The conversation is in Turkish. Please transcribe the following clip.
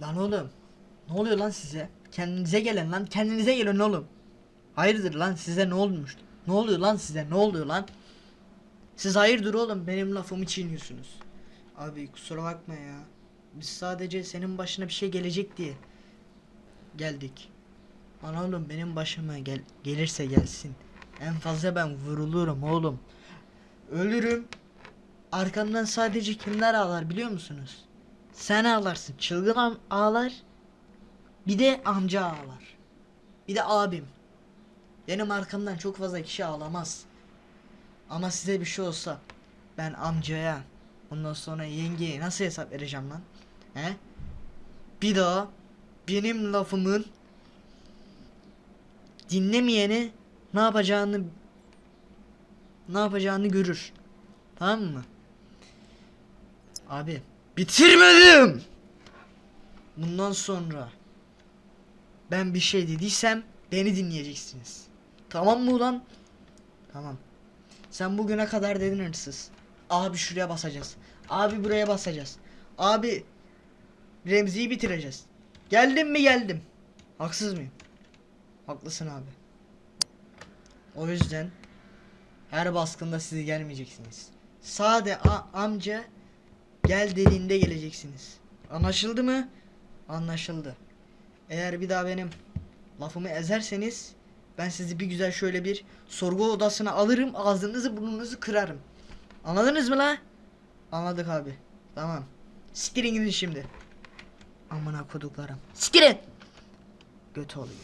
Lan oğlum. Ne oluyor lan size? Kendinize gelin lan. Kendinize gelin oğlum. Hayırdır lan size ne olmuş? Ne oluyor lan size? Ne oluyor lan? Siz hayırdır oğlum benim lafımı çiğniyorsunuz. Abi kusura bakma ya. Biz sadece senin başına bir şey gelecek diye geldik. Lan oğlum benim başıma gel gelirse gelsin. En fazla ben vurulurum oğlum. Ölürüm. Arkamdan sadece kimler ağlar biliyor musunuz? Sen ağlarsın. Çılgın ağlar. Bir de amca ağlar. Bir de abim. Benim arkamdan çok fazla kişi ağlamaz. Ama size bir şey olsa ben amcaya ondan sonra yengeye nasıl hesap vereceğim lan? He? Bir daha benim lafımın dinlemeyeni ne yapacağını ne yapacağını görür. Tamam mı? Abi bitirmedim. Bundan sonra ben bir şey dediysem beni dinleyeceksiniz. Tamam mı ulan? Tamam. Sen bugüne kadar dedin hırsız. Abi şuraya basacağız. Abi buraya basacağız. Abi Remzi'yi bitireceğiz. Geldim mi geldim. Haksız mıyım? Haklısın abi. O yüzden her baskında siz gelmeyeceksiniz. Sade amca gel dediğinde geleceksiniz. Anlaşıldı mı? Anlaşıldı. Eğer bir daha benim lafımı ezerseniz ben sizi bir güzel şöyle bir sorgu odasına alırım ağzınızı burnunuzu kırarım. Anladınız mı la? Anladık abi. Tamam. Siktirin gidin şimdi. Amına koduklarım. Siktirin. Göt oluyor.